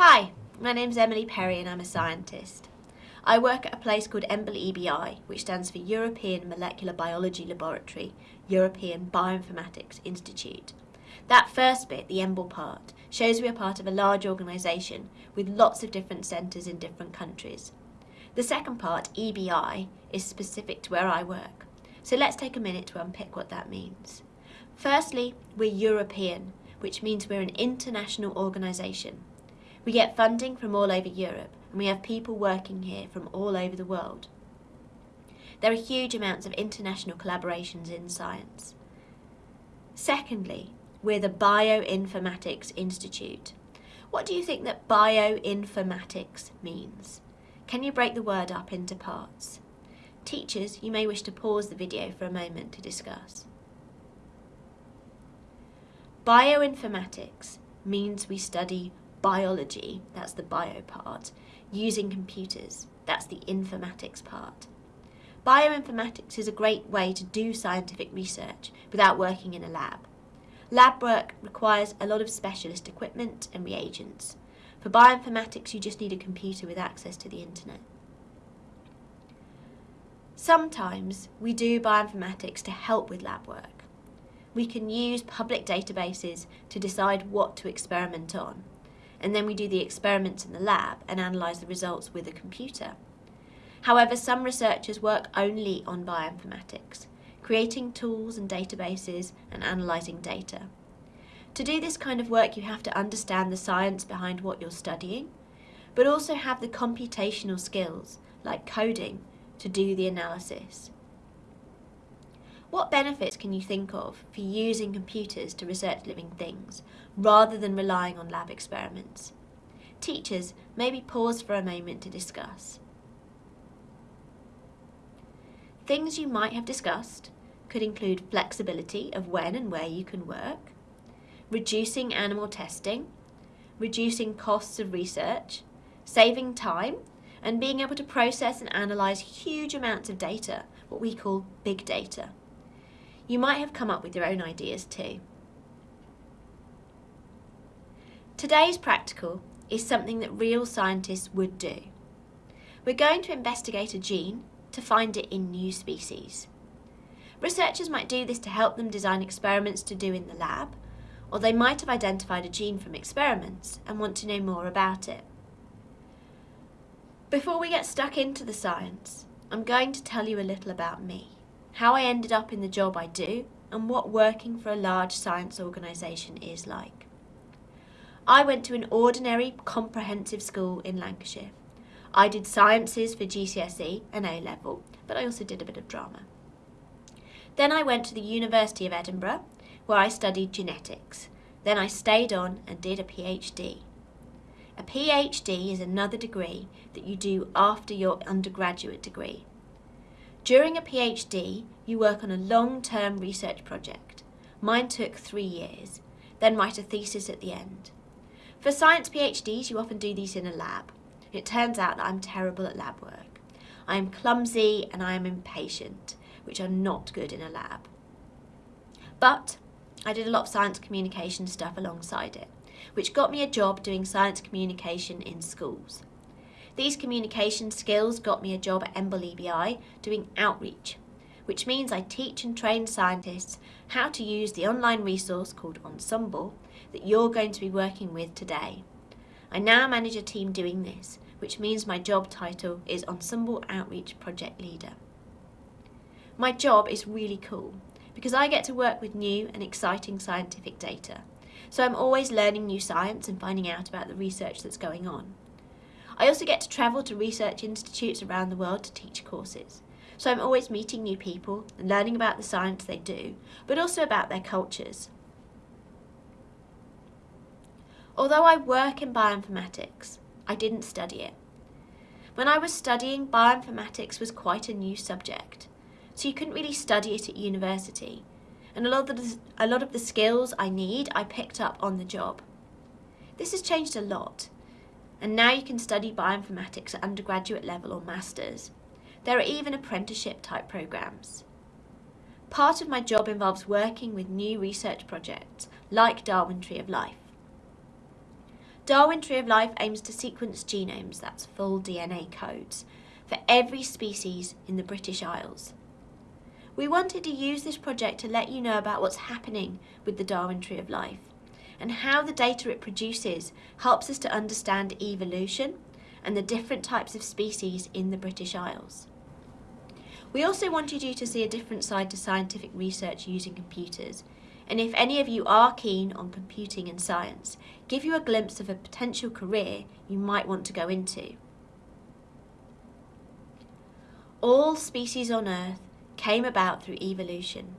Hi, my name's Emily Perry and I'm a scientist. I work at a place called EMBL EBI, which stands for European Molecular Biology Laboratory, European Bioinformatics Institute. That first bit, the EMBL part, shows we are part of a large organisation with lots of different centres in different countries. The second part, EBI, is specific to where I work. So let's take a minute to unpick what that means. Firstly, we're European, which means we're an international organisation. We get funding from all over Europe and we have people working here from all over the world. There are huge amounts of international collaborations in science. Secondly, we're the Bioinformatics Institute. What do you think that bioinformatics means? Can you break the word up into parts? Teachers, you may wish to pause the video for a moment to discuss. Bioinformatics means we study biology, that's the bio part, using computers, that's the informatics part. Bioinformatics is a great way to do scientific research without working in a lab. Lab work requires a lot of specialist equipment and reagents. For bioinformatics, you just need a computer with access to the internet. Sometimes we do bioinformatics to help with lab work we can use public databases to decide what to experiment on. And then we do the experiments in the lab and analyse the results with a computer. However, some researchers work only on bioinformatics, creating tools and databases and analysing data. To do this kind of work, you have to understand the science behind what you're studying, but also have the computational skills, like coding, to do the analysis. What benefits can you think of for using computers to research living things, rather than relying on lab experiments? Teachers, maybe pause for a moment to discuss. Things you might have discussed could include flexibility of when and where you can work, reducing animal testing, reducing costs of research, saving time, and being able to process and analyse huge amounts of data, what we call big data. You might have come up with your own ideas too. Today's practical is something that real scientists would do. We're going to investigate a gene to find it in new species. Researchers might do this to help them design experiments to do in the lab, or they might have identified a gene from experiments and want to know more about it. Before we get stuck into the science, I'm going to tell you a little about me how I ended up in the job I do, and what working for a large science organisation is like. I went to an ordinary comprehensive school in Lancashire. I did sciences for GCSE and A-level, but I also did a bit of drama. Then I went to the University of Edinburgh, where I studied genetics. Then I stayed on and did a PhD. A PhD is another degree that you do after your undergraduate degree. During a PhD, you work on a long-term research project. Mine took three years, then write a thesis at the end. For science PhDs, you often do these in a lab. It turns out that I'm terrible at lab work. I am clumsy and I am impatient, which are not good in a lab. But I did a lot of science communication stuff alongside it, which got me a job doing science communication in schools. These communication skills got me a job at EMBL EBI doing outreach, which means I teach and train scientists how to use the online resource called Ensembl that you're going to be working with today. I now manage a team doing this, which means my job title is Ensembl Outreach Project Leader. My job is really cool because I get to work with new and exciting scientific data. So I'm always learning new science and finding out about the research that's going on. I also get to travel to research institutes around the world to teach courses. So I'm always meeting new people and learning about the science they do, but also about their cultures. Although I work in bioinformatics, I didn't study it. When I was studying, bioinformatics was quite a new subject, so you couldn't really study it at university. And a lot, of the, a lot of the skills I need, I picked up on the job. This has changed a lot, and now you can study bioinformatics at undergraduate level or masters. There are even apprenticeship type programs. Part of my job involves working with new research projects like Darwin Tree of Life. Darwin Tree of Life aims to sequence genomes, that's full DNA codes, for every species in the British Isles. We wanted to use this project to let you know about what's happening with the Darwin Tree of Life and how the data it produces helps us to understand evolution and the different types of species in the British Isles. We also wanted you to see a different side to scientific research using computers, and if any of you are keen on computing and science, give you a glimpse of a potential career you might want to go into. All species on Earth came about through evolution.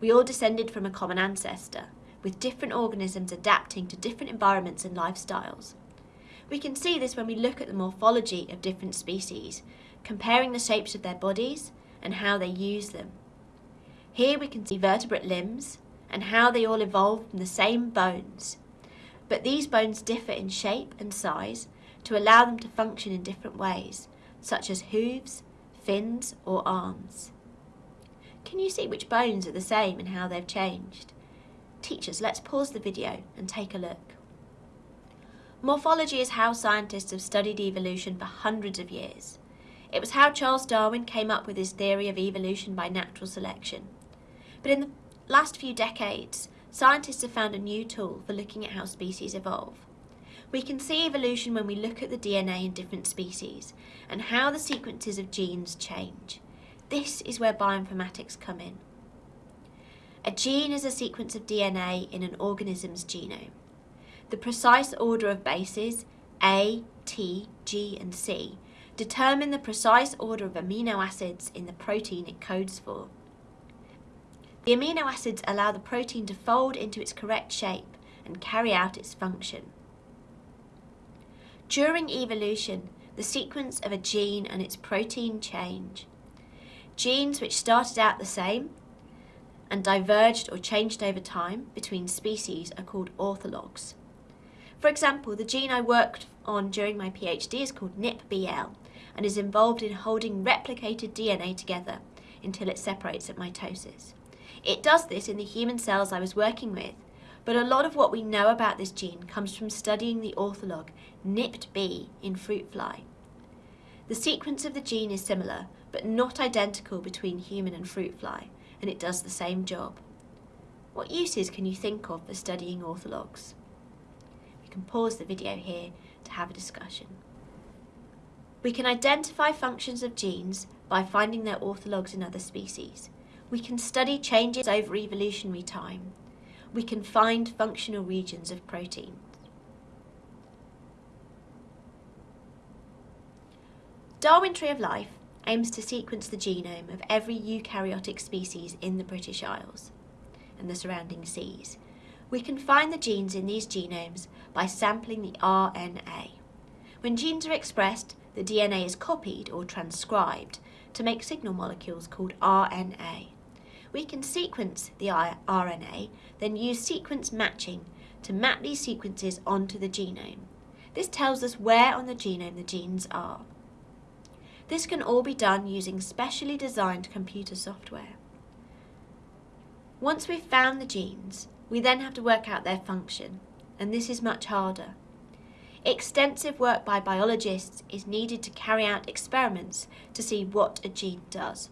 We all descended from a common ancestor, with different organisms adapting to different environments and lifestyles. We can see this when we look at the morphology of different species, comparing the shapes of their bodies and how they use them. Here we can see vertebrate limbs and how they all evolved from the same bones. But these bones differ in shape and size to allow them to function in different ways, such as hooves, fins or arms. Can you see which bones are the same and how they've changed? Teachers, let's pause the video and take a look. Morphology is how scientists have studied evolution for hundreds of years. It was how Charles Darwin came up with his theory of evolution by natural selection. But in the last few decades, scientists have found a new tool for looking at how species evolve. We can see evolution when we look at the DNA in different species and how the sequences of genes change. This is where bioinformatics come in. A gene is a sequence of DNA in an organism's genome. The precise order of bases, A, T, G and C, determine the precise order of amino acids in the protein it codes for. The amino acids allow the protein to fold into its correct shape and carry out its function. During evolution, the sequence of a gene and its protein change. Genes which started out the same and diverged or changed over time between species are called orthologs. For example, the gene I worked on during my PhD is called NIPBL and is involved in holding replicated DNA together until it separates at mitosis. It does this in the human cells I was working with, but a lot of what we know about this gene comes from studying the ortholog Nipped-B in fruit fly. The sequence of the gene is similar, but not identical between human and fruit fly, and it does the same job. What uses can you think of for studying orthologs? We can pause the video here to have a discussion. We can identify functions of genes by finding their orthologs in other species. We can study changes over evolutionary time. We can find functional regions of proteins. Darwin Tree of Life aims to sequence the genome of every eukaryotic species in the British Isles and the surrounding seas. We can find the genes in these genomes by sampling the RNA. When genes are expressed, the DNA is copied or transcribed to make signal molecules called RNA. We can sequence the RNA, then use sequence matching to map these sequences onto the genome. This tells us where on the genome the genes are. This can all be done using specially designed computer software. Once we've found the genes, we then have to work out their function, and this is much harder. Extensive work by biologists is needed to carry out experiments to see what a gene does.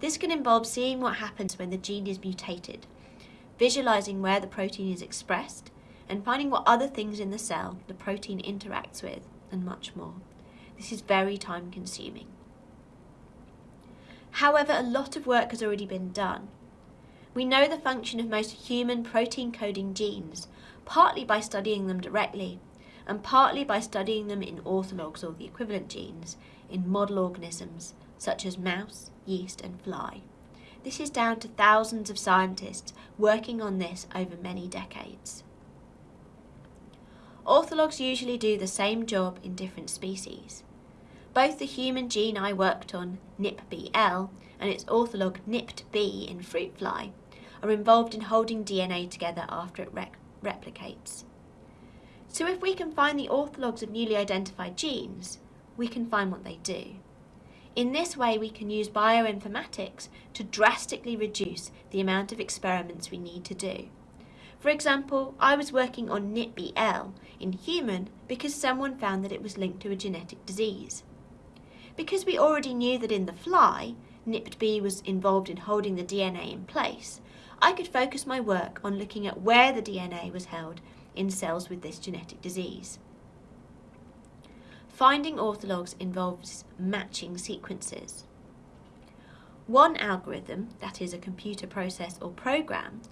This can involve seeing what happens when the gene is mutated, visualizing where the protein is expressed, and finding what other things in the cell the protein interacts with, and much more. This is very time consuming. However, a lot of work has already been done. We know the function of most human protein coding genes, partly by studying them directly, and partly by studying them in orthologs or the equivalent genes in model organisms such as mouse, yeast and fly. This is down to thousands of scientists working on this over many decades. Orthologs usually do the same job in different species. Both the human gene I worked on, NIPBL, and its ortholog Nipped-B in fruit fly, are involved in holding DNA together after it replicates. So if we can find the orthologs of newly identified genes, we can find what they do. In this way, we can use bioinformatics to drastically reduce the amount of experiments we need to do. For example, I was working on NIPBL in human because someone found that it was linked to a genetic disease. Because we already knew that in the fly, NIPB was involved in holding the DNA in place, I could focus my work on looking at where the DNA was held in cells with this genetic disease. Finding orthologs involves matching sequences. One algorithm, that is a computer process or program,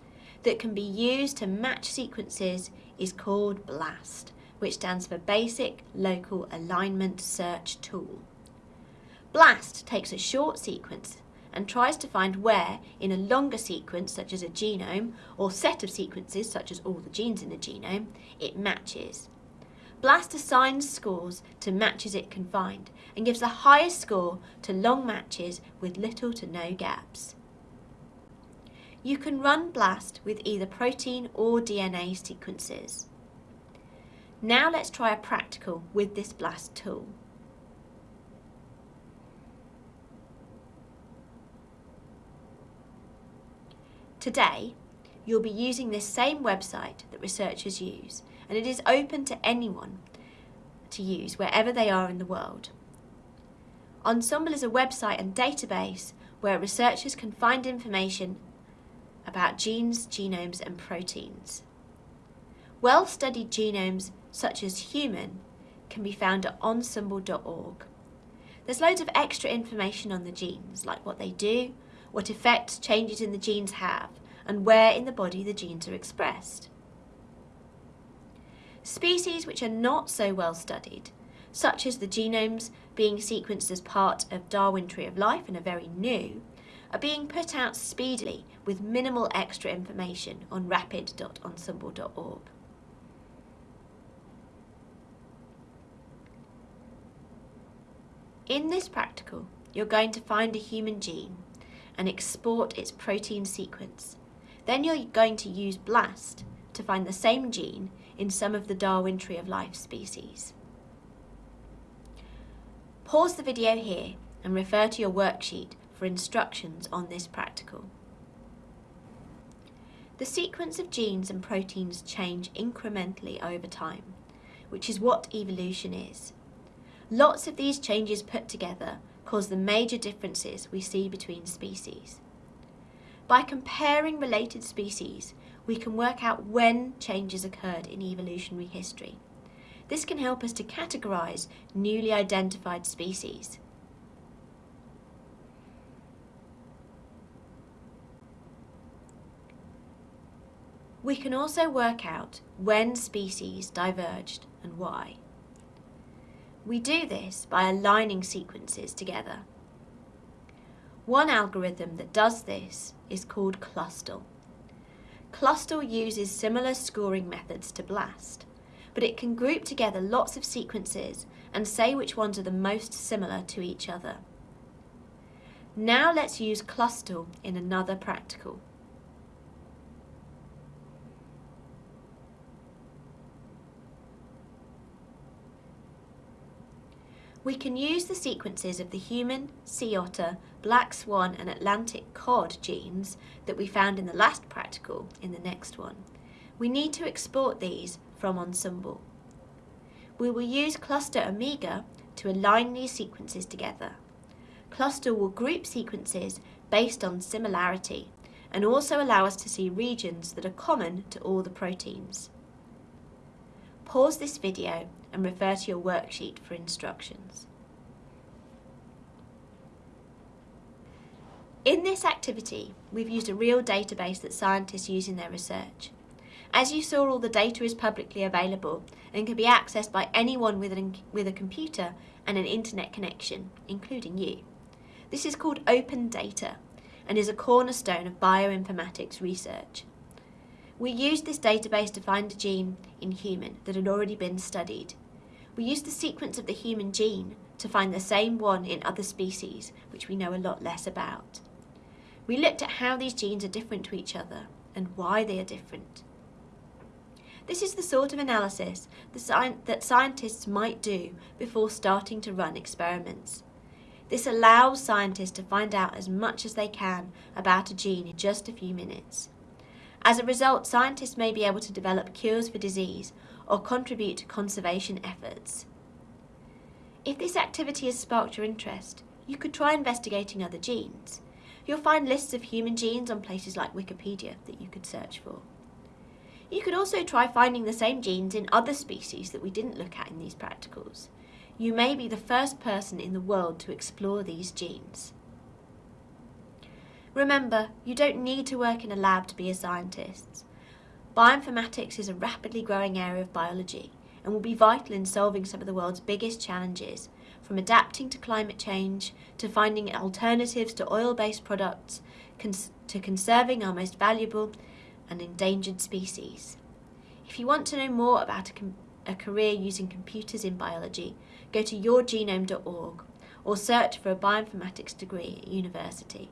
that can be used to match sequences is called BLAST, which stands for Basic Local Alignment Search Tool. BLAST takes a short sequence and tries to find where, in a longer sequence, such as a genome, or set of sequences, such as all the genes in a genome, it matches. BLAST assigns scores to matches it can find and gives the highest score to long matches with little to no gaps. You can run BLAST with either protein or DNA sequences. Now let's try a practical with this BLAST tool. Today, you'll be using this same website that researchers use, and it is open to anyone to use wherever they are in the world. Ensembl is a website and database where researchers can find information about genes, genomes and proteins. Well-studied genomes, such as human, can be found at ensembl.org. There's loads of extra information on the genes, like what they do, what effects changes in the genes have, and where in the body the genes are expressed. Species which are not so well studied, such as the genomes being sequenced as part of Darwin Tree of Life and are very new, are being put out speedily with minimal extra information on rapid.ensembl.org. In this practical, you're going to find a human gene and export its protein sequence. Then you're going to use BLAST to find the same gene in some of the Darwin Tree of Life species. Pause the video here and refer to your worksheet for instructions on this practical. The sequence of genes and proteins change incrementally over time, which is what evolution is. Lots of these changes put together cause the major differences we see between species. By comparing related species, we can work out when changes occurred in evolutionary history. This can help us to categorise newly identified species. We can also work out when species diverged and why. We do this by aligning sequences together. One algorithm that does this is called Clustal. Clustal uses similar scoring methods to BLAST, but it can group together lots of sequences and say which ones are the most similar to each other. Now let's use Clustal in another practical. We can use the sequences of the human, sea otter, black swan and Atlantic cod genes that we found in the last practical in the next one. We need to export these from Ensembl. We will use Clustal Omega to align these sequences together. Clustal will group sequences based on similarity and also allow us to see regions that are common to all the proteins. Pause this video and refer to your worksheet for instructions. In this activity, we've used a real database that scientists use in their research. As you saw, all the data is publicly available and can be accessed by anyone with, an, with a computer and an internet connection, including you. This is called open data and is a cornerstone of bioinformatics research. We used this database to find a gene in human that had already been studied. We used the sequence of the human gene to find the same one in other species, which we know a lot less about. We looked at how these genes are different to each other and why they are different. This is the sort of analysis that scientists might do before starting to run experiments. This allows scientists to find out as much as they can about a gene in just a few minutes. As a result, scientists may be able to develop cures for disease or contribute to conservation efforts. If this activity has sparked your interest, you could try investigating other genes. You'll find lists of human genes on places like Wikipedia that you could search for. You could also try finding the same genes in other species that we didn't look at in these practicals. You may be the first person in the world to explore these genes. Remember, you don't need to work in a lab to be a scientist. Bioinformatics is a rapidly growing area of biology and will be vital in solving some of the world's biggest challenges, from adapting to climate change to finding alternatives to oil-based products cons to conserving our most valuable and endangered species. If you want to know more about a, a career using computers in biology, go to yourgenome.org or search for a bioinformatics degree at university.